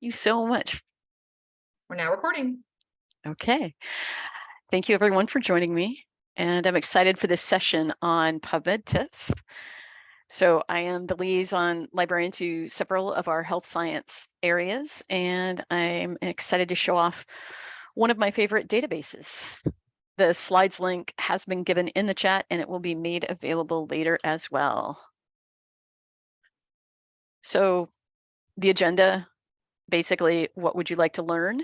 you so much. We're now recording. Okay. Thank you everyone for joining me. And I'm excited for this session on PubMed tips. So I am the liaison librarian to several of our health science areas, and I'm excited to show off one of my favorite databases. The slides link has been given in the chat and it will be made available later as well. So the agenda basically what would you like to learn?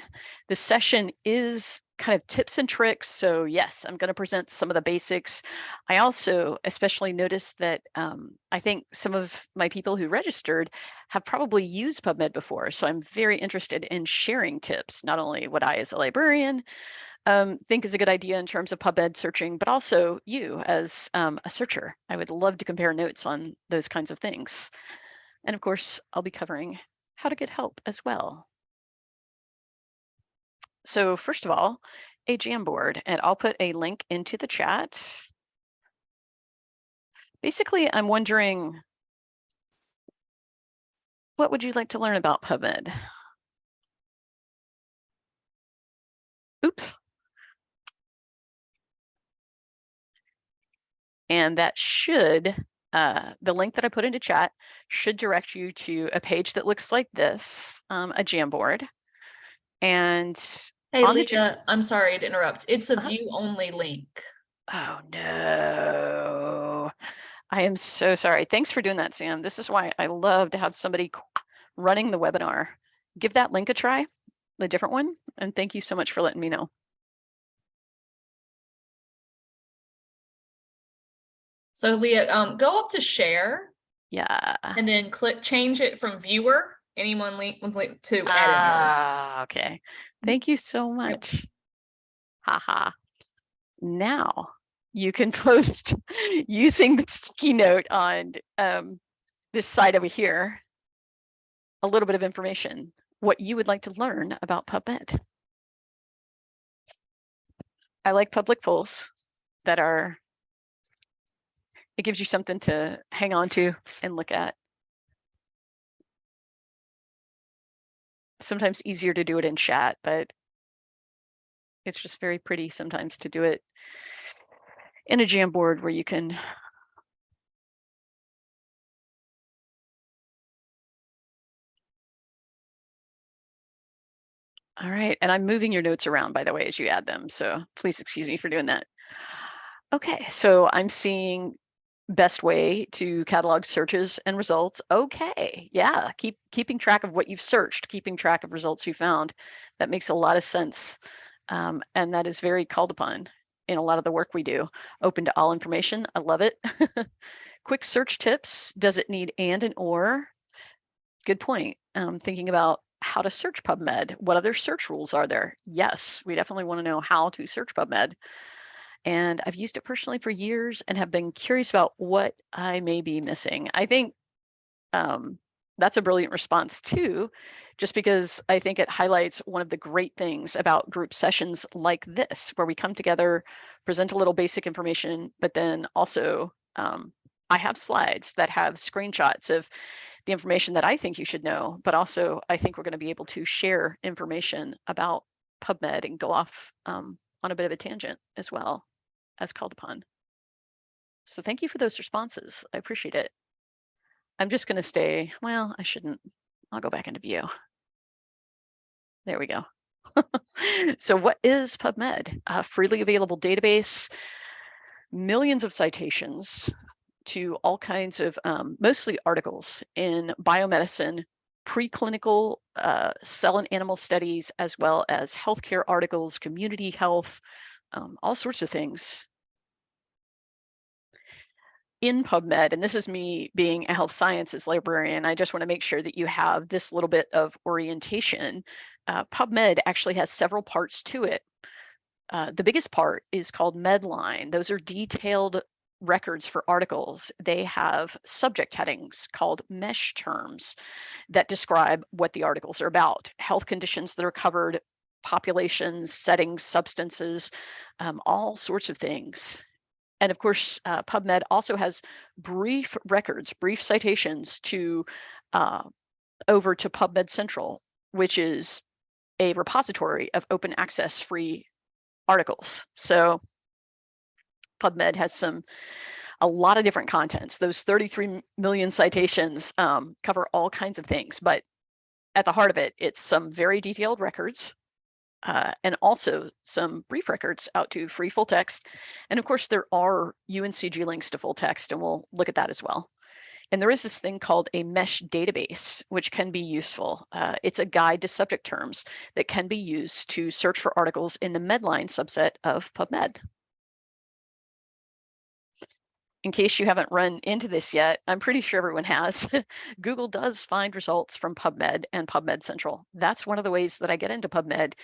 The session is kind of tips and tricks. So yes, I'm going to present some of the basics. I also especially noticed that um, I think some of my people who registered have probably used PubMed before. So I'm very interested in sharing tips, not only what I as a librarian um, think is a good idea in terms of PubMed searching, but also you as um, a searcher. I would love to compare notes on those kinds of things. And of course, I'll be covering how to get help as well. So first of all, a Jamboard, and I'll put a link into the chat. Basically, I'm wondering, what would you like to learn about PubMed? Oops. And that should uh, the link that I put into chat should direct you to a page that looks like this, um, a Jamboard. And Hey, the I'm sorry to interrupt. It's a Uh-huh. view only link. Oh no. I am so sorry. Thanks for doing that, Sam. This is why I love to have somebody running the webinar. Give that link a try, the different one, and thank you so much for letting me know. So Leah, um, go up to share Yeah. and then click change it from viewer, anyone link, link to editor. Ah, okay. Thank you so much. Haha. Now you can post using the sticky note on um, this side over here, a little bit of information, what you would like to learn about PubMed. I like public polls that are, it gives you something to hang on to and look at. Sometimes easier to do it in chat, but it's just very pretty sometimes to do it in a Jamboard where you can All right, and I'm moving your notes around, by the way, as you add them. So please excuse me for doing that. Okay, so I'm seeing best way to catalog searches and results. Okay, yeah, keep keeping track of what you've searched, keeping track of results you found. That makes a lot of sense. Um, and that is very called upon in a lot of the work we do. Open to all information, I love it. Quick search tips, does it need and and or? Good point. Um, thinking about how to search PubMed. What other search rules are there? Yes, we definitely want to know how to search PubMed. And I've used it personally for years and have been curious about what I may be missing. I think um, that's a brilliant response too, just because I think it highlights one of the great things about group sessions like this, where we come together, present a little basic information, but then also um, I have slides that have screenshots of the information that I think you should know, but also I think we're going to be able to share information about PubMed and go off um, on a bit of a tangent as well as called upon. So thank you for those responses. I appreciate it. I'm just going to stay, well, I shouldn't. I'll go back into view. There we go. so what is PubMed? A freely available database, millions of citations, to all kinds of um, mostly articles in biomedicine, preclinical uh, cell and animal studies, as well as healthcare articles, community health, um, all sorts of things. In PubMed, and this is me being a health sciences librarian, I just want to make sure that you have this little bit of orientation. Uh, PubMed actually has several parts to it. Uh, the biggest part is called Medline. Those are detailed records for articles, they have subject headings called MeSH terms that describe what the articles are about, health conditions that are covered, populations, settings, substances, um, all sorts of things. And of course, uh, PubMed also has brief records, brief citations to uh, over to PubMed Central which is a repository of open access free articles. So PubMed has some a lot of different contents. Those 33 million citations um, cover all kinds of things, but at the heart of it, it's some very detailed records uh, and also some brief records out to free full text. And of course, there are UNCG links to full text, and we'll look at that as well. And there is this thing called a MeSH database, which can be useful. Uh, it's a guide to subject terms that can be used to search for articles in the Medline subset of PubMed. In case you haven't run into this yet, I'm pretty sure everyone has. Google does find results from PubMed and PubMed Central. That's one of the ways that I get into PubMed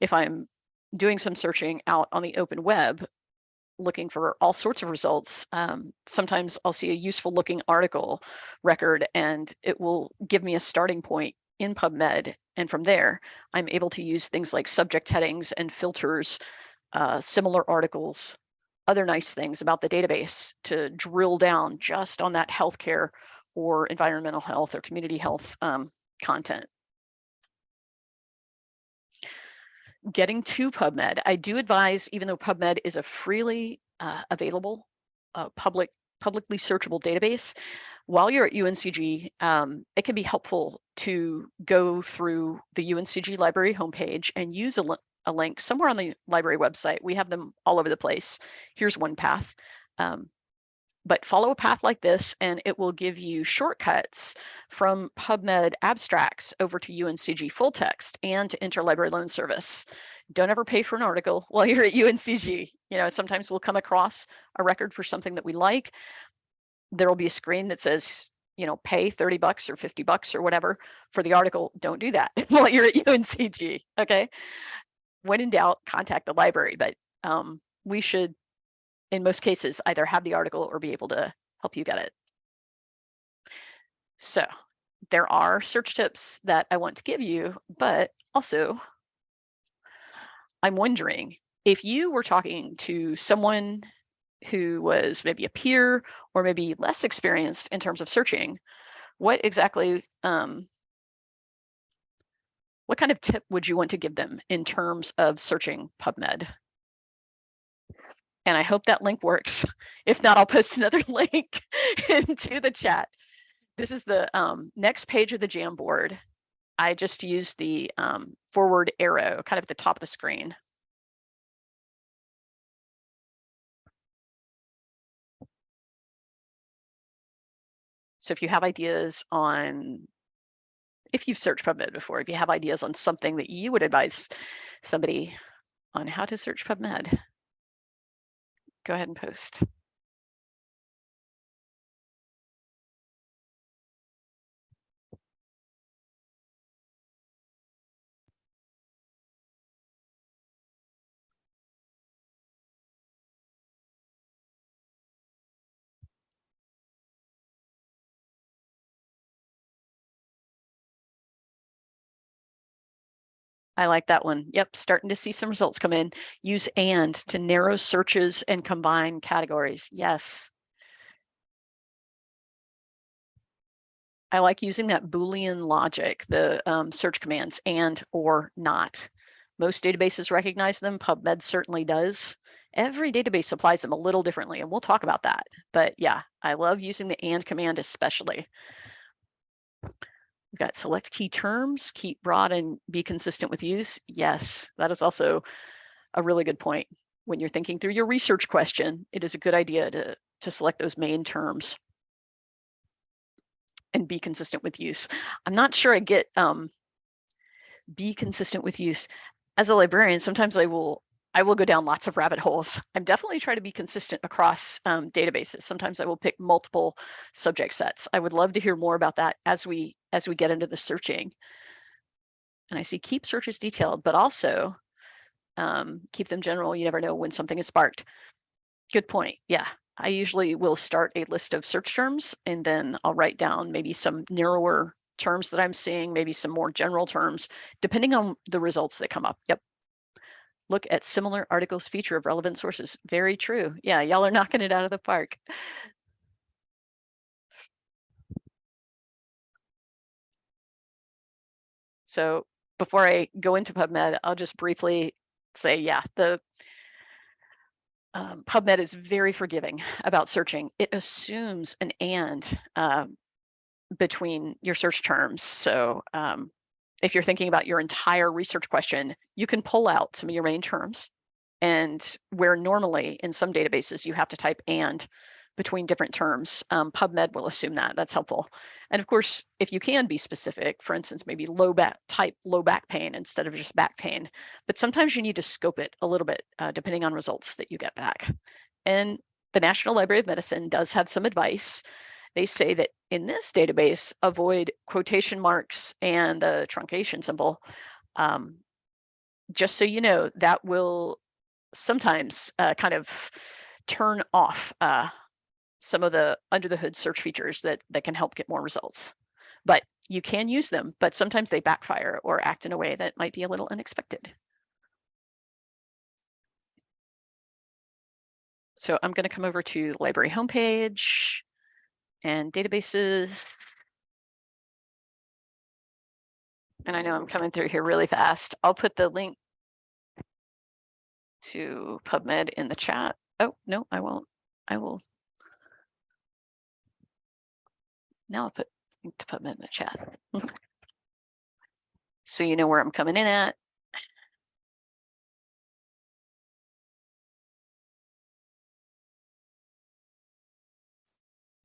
if I'm doing some searching out on the open web looking for all sorts of results. Um, sometimes I'll see a useful looking article record and it will give me a starting point in PubMed. And from there, I'm able to use things like subject headings and filters, uh, similar articles, other nice things about the database to drill down just on that healthcare or environmental health or community health um, content. Getting to PubMed, I do advise, even though PubMed is a freely uh, available uh, public publicly searchable database, while you're at UNCG, um, it can be helpful to go through the UNCG library homepage and use a, li- a link somewhere on the library website. We have them all over the place. Here's one path. Um, but follow a path like this and it will give you shortcuts from PubMed abstracts over to UNCG full text and to interlibrary loan service. Don't ever pay for an article while you're at UNCG. You know, sometimes we'll come across a record for something that we like. There will be a screen that says, you know, pay 30 bucks or 50 bucks or whatever for the article. Don't do that while you're at UNCG. Okay. When in doubt, contact the library, but um, we should in most cases, either have the article or be able to help you get it. So there are search tips that I want to give you, but also I'm wondering if you were talking to someone who was maybe a peer or maybe less experienced in terms of searching, what exactly, um, what kind of tip would you want to give them in terms of searching PubMed? And I hope that link works. If not, I'll post another link into the chat. This is the um, next page of the Jamboard. I just used the um, forward arrow kind of at the top of the screen. So if you have ideas on, if you've searched PubMed before, if you have ideas on something that you would advise somebody on how to search PubMed, go ahead and post. I like that one. Yep, starting to see some results come in. Use and to narrow searches and combine categories. Yes. I like using that Boolean logic, the um, search commands and or not. Most databases recognize them. PubMed certainly does. Every database applies them a little differently, and we'll talk about that. But yeah, I love using the and command especially. We've got select key terms, keep broad and be consistent with use. Yes, that is also a really good point. When you're thinking through your research question, it is a good idea to, to select those main terms and be consistent with use. I'm not sure I get um, be consistent with use. As a librarian, sometimes I will I will go down lots of rabbit holes. I'm definitely trying to be consistent across um, databases. Sometimes I will pick multiple subject sets. I would love to hear more about that as we as we get into the searching. And I see keep searches detailed, but also um, keep them general. You never know when something is sparked. Good point. Yeah, I usually will start a list of search terms and then I'll write down maybe some narrower terms that I'm seeing, maybe some more general terms, depending on the results that come up. Yep, look at similar articles feature of relevant sources. Very true. Yeah, y'all are knocking it out of the park. So before I go into PubMed, I'll just briefly say, yeah, the um, PubMed is very forgiving about searching. It assumes an and um, between your search terms. So um, if you're thinking about your entire research question, you can pull out some of your main terms. And where normally in some databases you have to type and between different terms, um, PubMed will assume that. That's helpful. And of course, if you can be specific, for instance, maybe low back type low back pain instead of just back pain, but sometimes you need to scope it a little bit uh, depending on results that you get back. And the National Library of Medicine does have some advice. They say that in this database, avoid quotation marks and the truncation symbol. Um, just so you know, that will sometimes uh, kind of turn off uh, some of the under the hood search features that that can help get more results. But you can use them, but sometimes they backfire or act in a way that might be a little unexpected. So I'm going to come over to the library homepage and databases. And I know I'm coming through here really fast. I'll put the link to PubMed in the chat. Oh, no, I won't. I will Now I'll put to put them in the chat. Mm-hmm. so you know where I'm coming in at.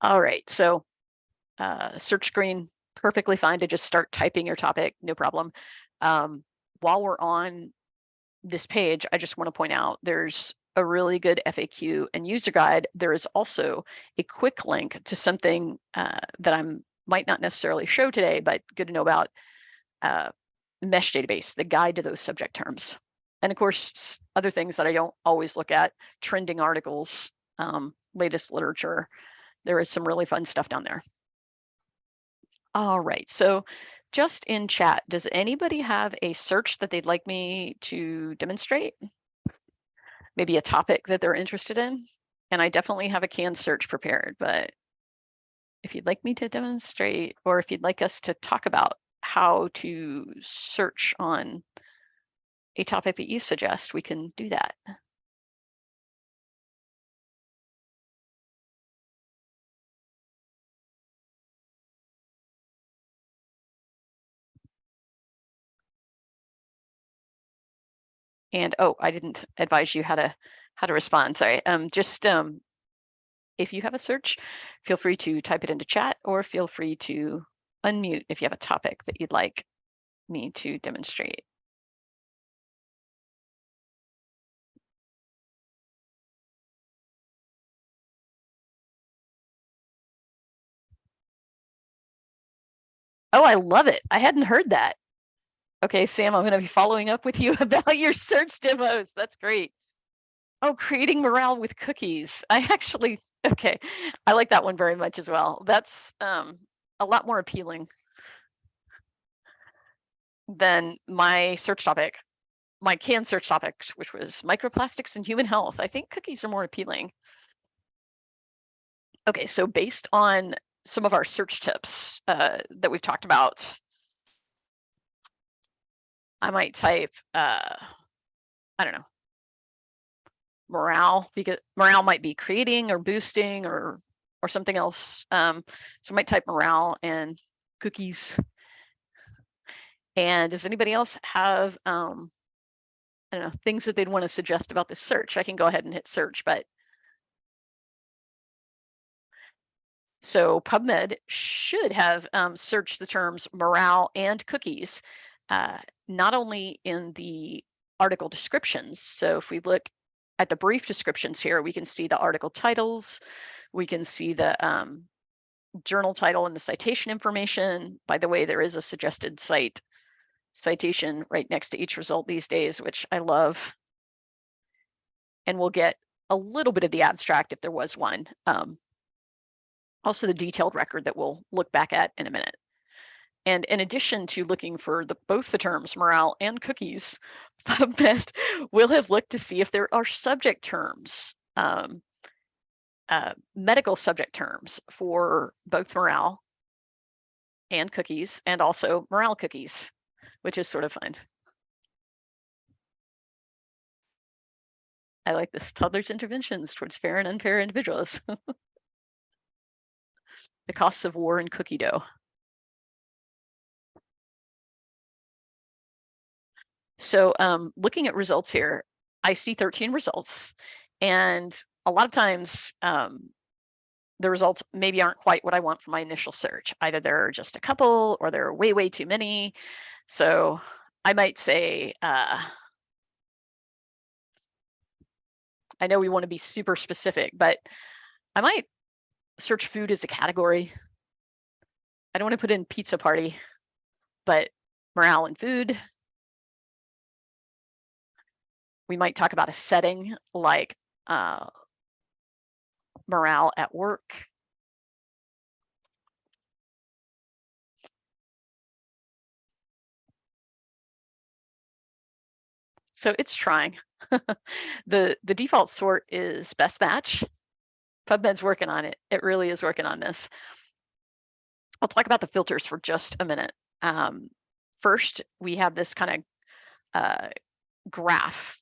All right, so uh, search screen, perfectly fine to just start typing your topic, no problem. Um, while we're on this page, I just want to point out there's a really good FAQ and user guide, there is also a quick link to something uh, that I might not necessarily show today, but good to know about uh, MeSH database, the guide to those subject terms. And of course, other things that I don't always look at, trending articles, um, latest literature. There is some really fun stuff down there. All right, so just in chat, does anybody have a search that they'd like me to demonstrate? maybe a topic that they're interested in. And I definitely have a canned search prepared, but if you'd like me to demonstrate, or if you'd like us to talk about how to search on a topic that you suggest, we can do that. And oh, I didn't advise you how to how to respond. Sorry. Um, just um, if you have a search, feel free to type it into chat or feel free to unmute if you have a topic that you'd like me to demonstrate. Oh, I love it. I hadn't heard that. Okay, Sam, I'm going to be following up with you about your search demos. That's great. Oh, creating morale with cookies. I actually, okay, I like that one very much as well. That's um, a lot more appealing than my search topic, my canned search topic, which was microplastics and human health. I think cookies are more appealing. Okay, so based on some of our search tips uh, that we've talked about, I might type, uh, I don't know, morale because morale might be creating or boosting or or something else. Um, so I might type morale and cookies. And does anybody else have um, I don't know things that they'd want to suggest about this search? I can go ahead and hit search, but so PubMed should have um, searched the terms morale and cookies uh, not only in the article descriptions. So if we look at the brief descriptions here, we can see the article titles, we can see the um, journal title and the citation information. By the way, there is a suggested cite citation right next to each result these days, which I love. And we'll get a little bit of the abstract if there was one. Um, also the detailed record that we'll look back at in a minute. And in addition to looking for the, both the terms morale and cookies, PubMed will have looked to see if there are subject terms, um, uh, medical subject terms for both morale and cookies, and also morale cookies. which is sort of fun. I like this toddler's interventions towards fair and unfair individuals. the costs of war and cookie dough. So um, looking at results here, I see 13 results and a lot of times um, the results maybe aren't quite what I want for my initial search. Either there are just a couple or there are way, way too many. So I might say, uh, I know we want to be super specific, but I might search food as a category. I don't want to put in pizza party, but morale and food. We might talk about a setting like uh, morale at work. So it's trying. the the default sort is best match. PubMed's working on it. It really is working on this. I'll talk about the filters for just a minute. Um, first, we have this kind of uh, graph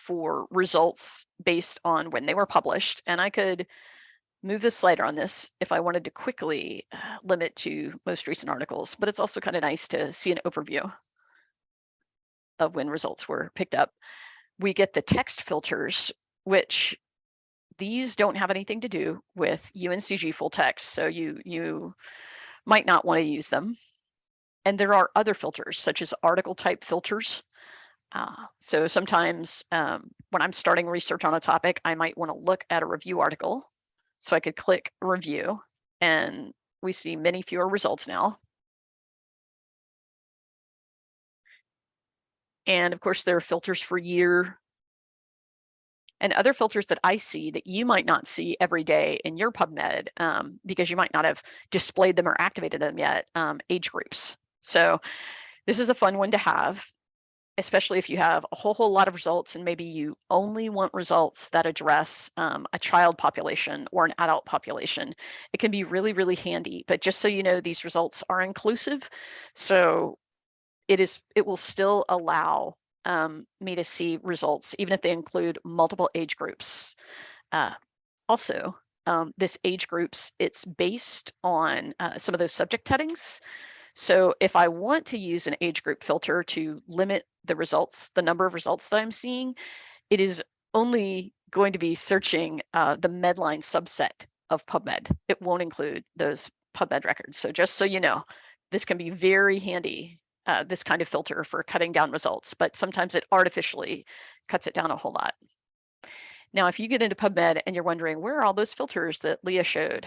for results based on when they were published. And I could move the slider on this if I wanted to quickly uh, limit to most recent articles, but it's also kind of nice to see an overview of when results were picked up. We get the text filters, which these don't have anything to do with UNCG full text. So you, you might not want to use them. And there are other filters such as article type filters. Uh, so sometimes um, when I'm starting research on a topic, I might want to look at a review article. So I could click review and we see many fewer results now. And of course, there are filters for year and other filters that I see that you might not see every day in your PubMed um, because you might not have displayed them or activated them yet, um, age groups. So this is a fun one to have, especially if you have a whole, whole lot of results and maybe you only want results that address um, a child population or an adult population. It can be really, really handy, but just so you know, these results are inclusive. So it is, it will still allow um, me to see results, even if they include multiple age groups. Uh, also, um, this age groups, it's based on uh, some of those subject headings. So if I want to use an age group filter to limit the results, the number of results that I'm seeing, it is only going to be searching uh, the Medline subset of PubMed. It won't include those PubMed records. So just so you know, this can be very handy uh, this kind of filter for cutting down results, but sometimes it artificially cuts it down a whole lot. Now, if you get into PubMed and you're wondering, where are all those filters that Leah showed?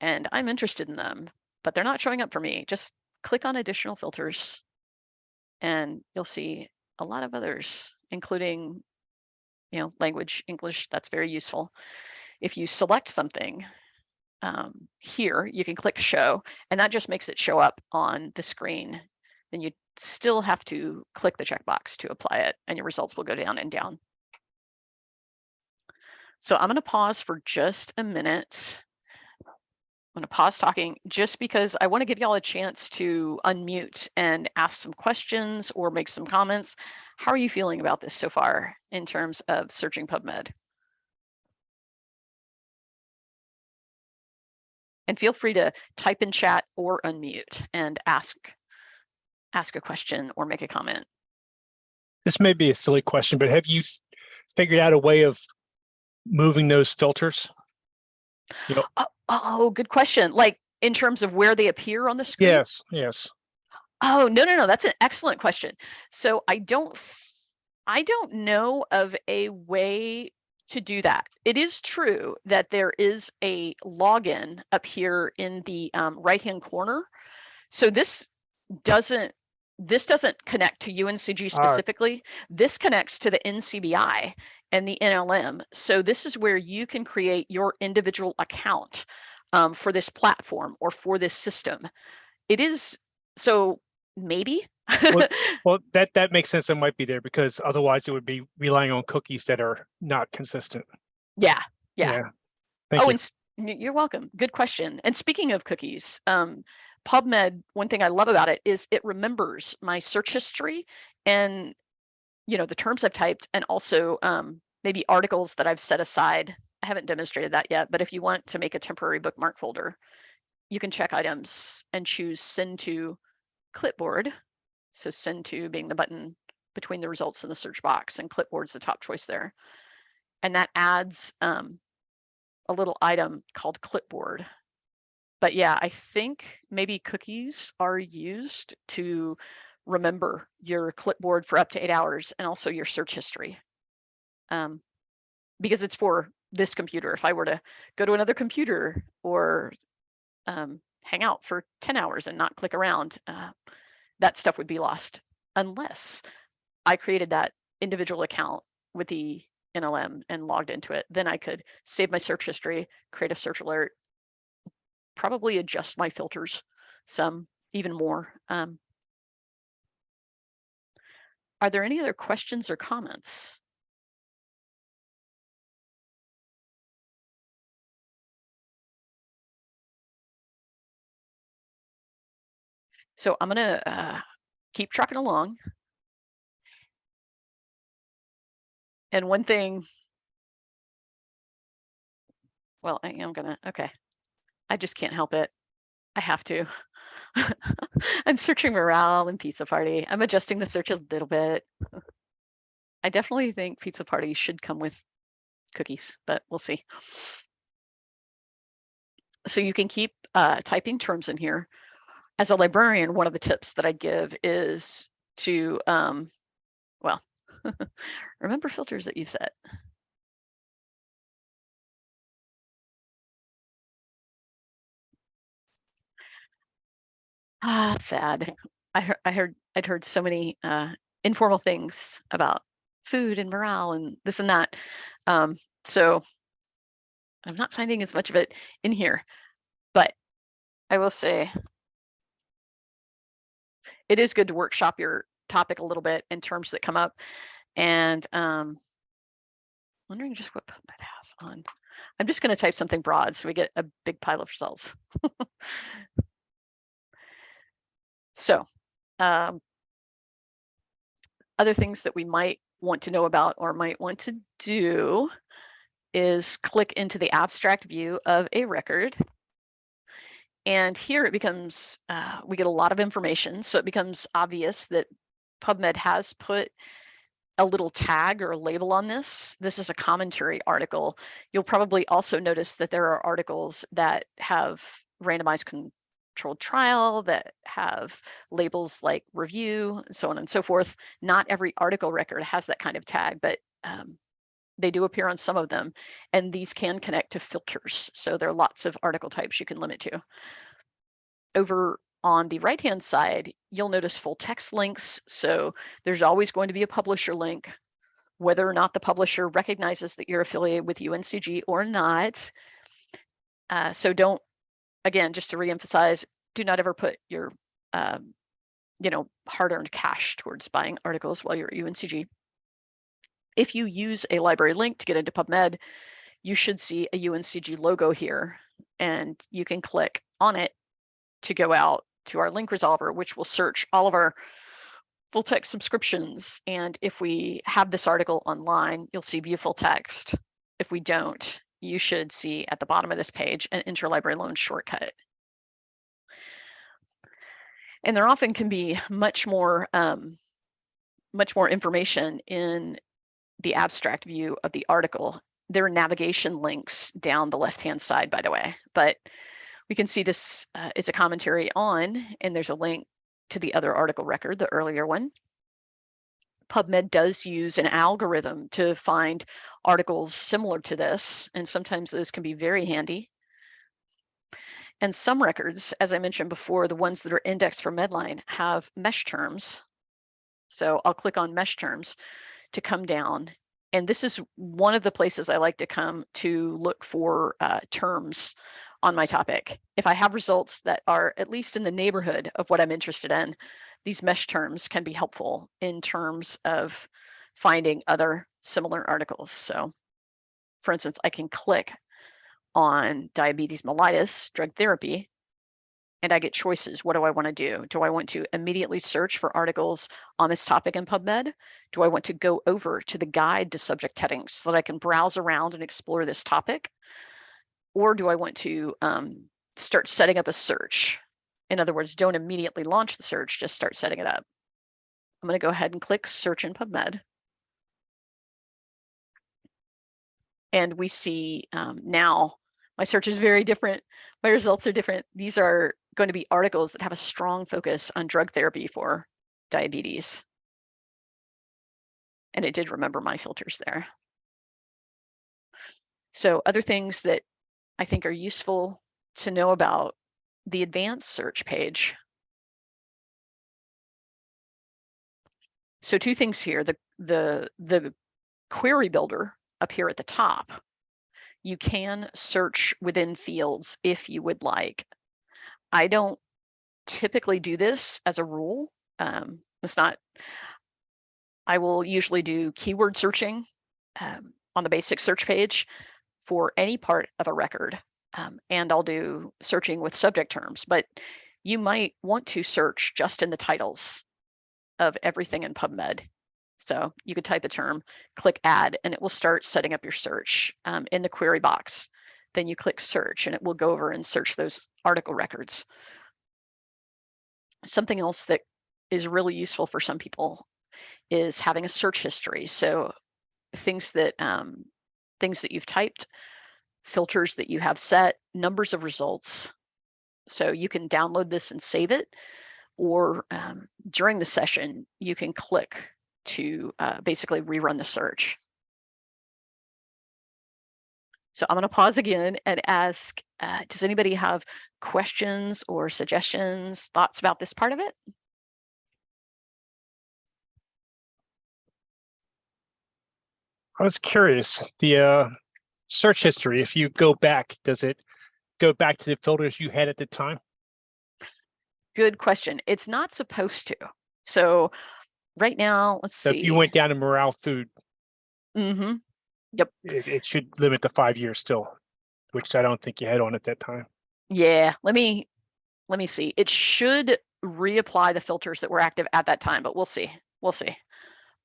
And I'm interested in them, but they're not showing up for me. Just click on additional filters and you'll see a lot of others, including you know, language, English, that's very useful. If you select something um, here, you can click show, and that just makes it show up on the screen then you still have to click the checkbox to apply it and your results will go down and down. So I'm going to pause for just a minute. I'm going to pause talking just because I want to give y'all a chance to unmute and ask some questions or make some comments. How are you feeling about this so far in terms of searching PubMed? And feel free to type in chat or unmute and ask ask a question or make a comment. This may be a silly question, but have you figured out a way of moving those filters? You know, Oh, oh, good question. Like in terms of where they appear on the screen? yes, yes. Oh, no, no, no. That's an excellent question. So I don't, I don't know of a way to do that. It is true that there is a login up here in the um, right-hand corner. So this doesn't this doesn't connect to UNCG All right. specifically. This connects to the NCBI and the NLM. So this is where you can create your individual account um, for this platform or for this system. It is so maybe. Well, that, that makes sense. It might be there because otherwise it would be relying on cookies that are not consistent. yeah, yeah. Thank oh, you. and you're welcome. Good question. And speaking of cookies, um, PubMed, one thing I love about it is it remembers my search history and you know the terms I've typed and also um, maybe articles that I've set aside. I haven't demonstrated that yet, but if you want to make a temporary bookmark folder, you can check items and choose send to clipboard. So send to being the button between the results in the search box and clipboard's the top choice there. And that adds um, a little item called clipboard. But yeah, I think maybe cookies are used to remember your clipboard for up to eight hours and also your search history. Um, because it's for this computer. If I were to go to another computer or um, hang out for 10 hours and not click around, uh, that stuff would be lost unless I created that individual account with the NLM and logged into it. Then I could save my search history, create a search alert, probably adjust my filters some even more. Um, are there any other questions or comments? So I'm gonna uh, keep trucking along. And one thing, well, I am gonna, okay. I just can't help it. I have to. I'm searching morale and pizza party. I'm adjusting the search a little bit. I definitely think pizza party should come with cookies, but we'll see. So you can keep uh, typing terms in here. As a librarian, one of the tips that I give is to, um, well, remember filters that you've set. Ah, sad. I heard, I heard, I'd heard so many uh, informal things about food and morale and this and that. Um, so I'm not finding as much of it in here, but I will say it is good to workshop your topic a little bit in terms that come up and um, wondering just what that has on. I'm just going to type something broad so we get a big pile of results. So um, other things that we might want to know about or might want to do is click into the abstract view of a record. And here it becomes, uh, we get a lot of information. So it becomes obvious that PubMed has put a little tag or a label on this. This is a commentary article. You'll probably also notice that there are articles that have randomized controlled trial that have labels like review, and so on and so forth. Not every article record has that kind of tag, but um, they do appear on some of them. And these can connect to filters. So there are lots of article types you can limit to. Over on the right-hand side, you'll notice full text links. So there's always going to be a publisher link, whether or not the publisher recognizes that you're affiliated with UNCG or not. Uh, so don't again, just to reemphasize, do not ever put your, um, you know, hard-earned cash towards buying articles while you're at UNCG. If you use a library link to get into PubMed, you should see a UNCG logo here, and you can click on it to go out to our link resolver, which will search all of our full text subscriptions. And if we have this article online, you'll see view full text. If we don't, you should see at the bottom of this page an interlibrary loan shortcut. And there often can be much more, um, much more information in the abstract view of the article. There are navigation links down the left-hand side, by the way, but we can see this uh, is a commentary on, and there's a link to the other article record, the earlier one. PubMed does use an algorithm to find articles similar to this, and sometimes those can be very handy. And some records, as I mentioned before, the ones that are indexed for Medline have MeSH terms. So I'll click on MeSH terms to come down. And this is one of the places I like to come to look for uh, terms on my topic. If I have results that are at least in the neighborhood of what I'm interested in, these MeSH terms can be helpful in terms of finding other similar articles. So for instance, I can click on diabetes mellitus drug therapy, and I get choices. What do I want to do? Do I want to immediately search for articles on this topic in PubMed? Do I want to go over to the guide to subject headings so that I can browse around and explore this topic? Or do I want to um, start setting up a search? In other words, don't immediately launch the search, just start setting it up. I'm going to go ahead and click search in PubMed. And we see um, now my search is very different. My results are different. These are going to be articles that have a strong focus on drug therapy for diabetes. And it did remember my filters there. So other things that I think are useful to know about the advanced search page. So two things here, the, the, the query builder up here at the top, you can search within fields if you would like. I don't typically do this as a rule. Um, it's not, I will usually do keyword searching um, on the basic search page for any part of a record. Um, and I'll do searching with subject terms, but you might want to search just in the titles of everything in PubMed. So you could type a term, click add, and it will start setting up your search um, in the query box. Then you click search and it will go over and search those article records. Something else that is really useful for some people is having a search history. So things that um, things that you've typed, filters that you have set, numbers of results. So you can download this and save it, or um, during the session, you can click to uh, basically rerun the search. So I'm going to pause again and ask, uh, does anybody have questions or suggestions, thoughts about this part of it? I was curious, the uh, search history, if you go back, does it go back to the filters you had at the time? Good question. It's not supposed to. So right now, let's So see. if you went down to morale food, mm -hmm. it, it should limit to five years still, which I don't think you had on at that time. Yeah, let me let me see. It should reapply the filters that were active at that time, but we'll see. We'll see.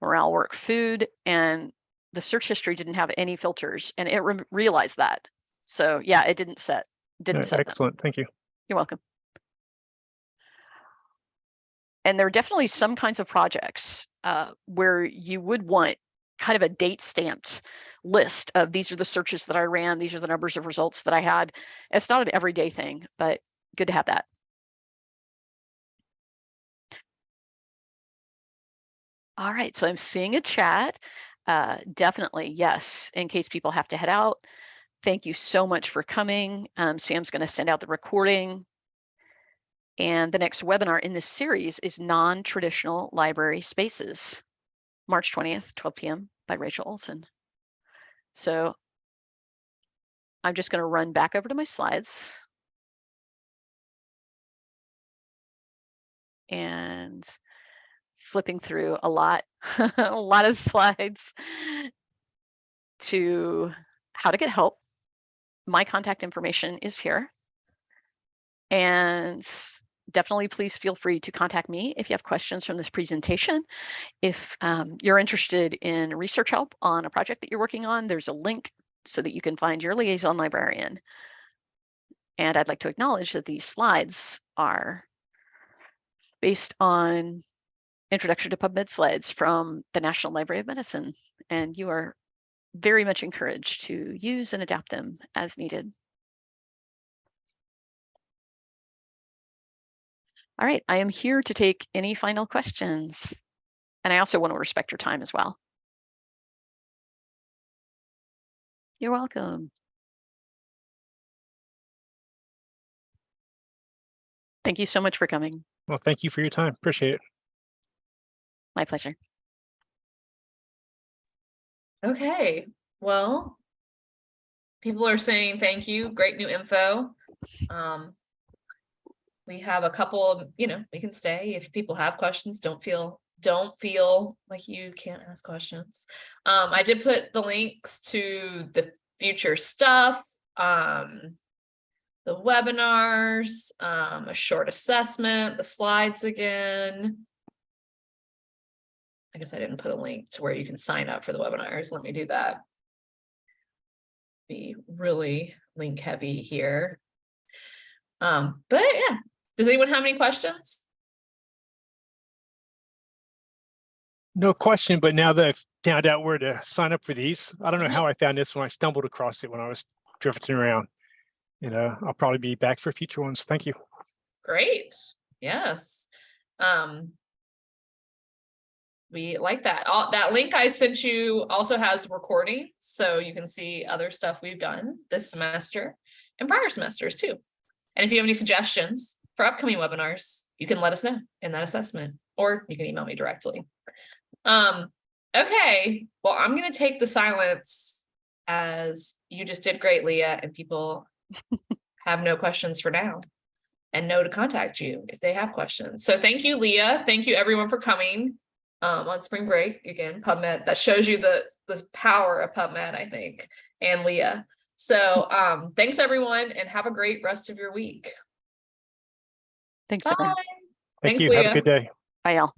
Morale work food and the search history didn't have any filters and it re realized that. So yeah, it didn't set didn't Uh, set them. Excellent, thank you. You're welcome. And there are definitely some kinds of projects uh, where you would want kind of a date stamped list of these are the searches that I ran, these are the numbers of results that I had. It's not an everyday thing, but good to have that. All right, so I'm seeing a chat. Uh, definitely, yes, in case people have to head out. Thank you so much for coming. Um, Sam's going to send out the recording. And the next webinar in this series is Non-Traditional Library Spaces, March 20th, 12 p.m. by Rachel Olson. So I'm just going to run back over to my slides. And flipping through a lot, a lot of slides to how to get help. My contact information is here. And definitely please feel free to contact me if you have questions from this presentation. If um, you're interested in research help on a project that you're working on, there's a link so that you can find your liaison librarian. And I'd like to acknowledge that these slides are based on Introduction to PubMed slides from the National Library of Medicine, and you are very much encouraged to use and adapt them as needed. All right, I am here to take any final questions. And I also want to respect your time as well. You're welcome. Thank you so much for coming. Well, thank you for your time, appreciate it. My pleasure. Okay, well, people are saying thank you, great new info. Um, we have a couple of, you know, we can stay if people have questions, don't feel, don't feel like you can't ask questions. Um, I did put the links to the future stuff. Um, the webinars, um, a short assessment, the slides again. I guess I didn't put a link to where you can sign up for the webinars. Let me do that. Be really link heavy here. Um, but yeah, does anyone have any questions? No question, but now that I've found out where to sign up for these, I don't know how I found this when I stumbled across it when I was drifting around. And uh, I'll probably be back for future ones. Thank you. Great, yes. Um. We like that. All, that link I sent you also has recording, so you can see other stuff we've done this semester and prior semesters too. And if you have any suggestions for upcoming webinars, you can let us know in that assessment, or you can email me directly. Um, okay, well, I'm gonna take the silence as you just did great, Leah, and people have no questions for now and know to contact you if they have questions. So thank you, Leah. Thank you everyone for coming um, on spring break. Again, PubMed, that shows you the, the power of PubMed, I think, and Leah. So um, thanks everyone and have a great rest of your week. Thanks, Bye. Thank Thanks, you. Have Leah. a good day. Bye, y'all. Bye.